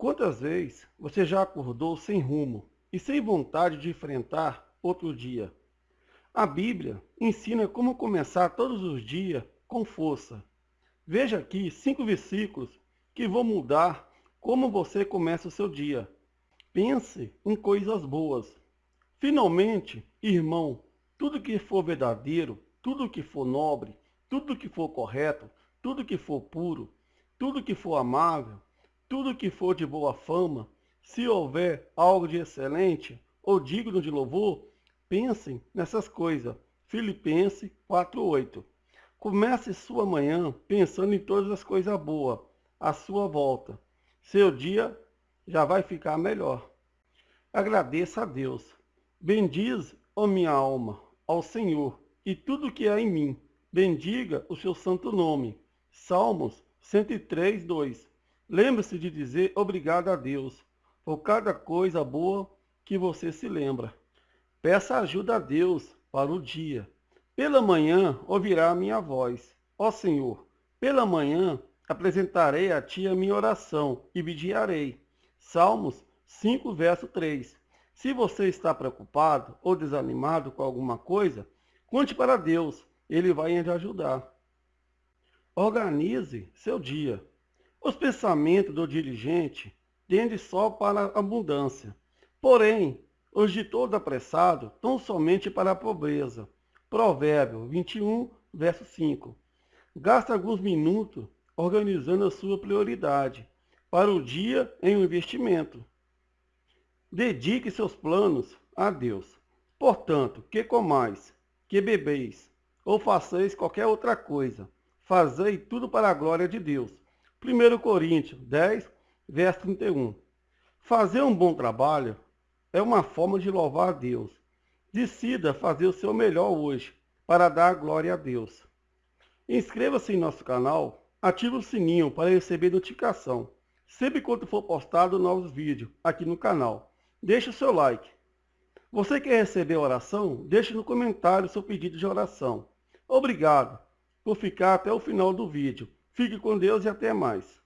Quantas vezes você já acordou sem rumo e sem vontade de enfrentar outro dia? A Bíblia ensina como começar todos os dias com força. Veja aqui cinco versículos que vão mudar como você começa o seu dia. Pense em coisas boas. Finalmente, irmão, tudo que for verdadeiro, tudo que for nobre, tudo que for correto, tudo que for puro, tudo que for amável, tudo que for de boa fama, se houver algo de excelente ou digno de louvor, pensem nessas coisas. Filipenses 4:8. Comece sua manhã pensando em todas as coisas boas à sua volta. Seu dia já vai ficar melhor. Agradeça a Deus. Bendize, ó minha alma, ao Senhor, e tudo que há em mim. Bendiga o seu santo nome. Salmos 103, 2. Lembre-se de dizer obrigado a Deus por cada coisa boa que você se lembra. Peça ajuda a Deus para o dia. Pela manhã ouvirá a minha voz. Ó Senhor, pela manhã apresentarei a Ti a minha oração e vigiarei. Salmos 5, verso 3. Se você está preocupado ou desanimado com alguma coisa, conte para Deus, Ele vai te ajudar. Organize seu dia. Os pensamentos do dirigente tendem só para a abundância. Porém, os de todo apressado tão somente para a pobreza. Provérbio 21, verso 5. Gasta alguns minutos organizando a sua prioridade para o dia em um investimento. Dedique seus planos a Deus. Portanto, que comais, que bebeis, ou façais qualquer outra coisa, fazei tudo para a glória de Deus. 1 Coríntios 10, verso 31. Fazer um bom trabalho é uma forma de louvar a Deus. Decida fazer o seu melhor hoje para dar glória a Deus. Inscreva-se em nosso canal, ative o sininho para receber notificação sempre quando for postado novos vídeos aqui no canal. Deixe o seu like. Você quer receber oração? Deixe no comentário seu pedido de oração. Obrigado por ficar até o final do vídeo. Fique com Deus e até mais.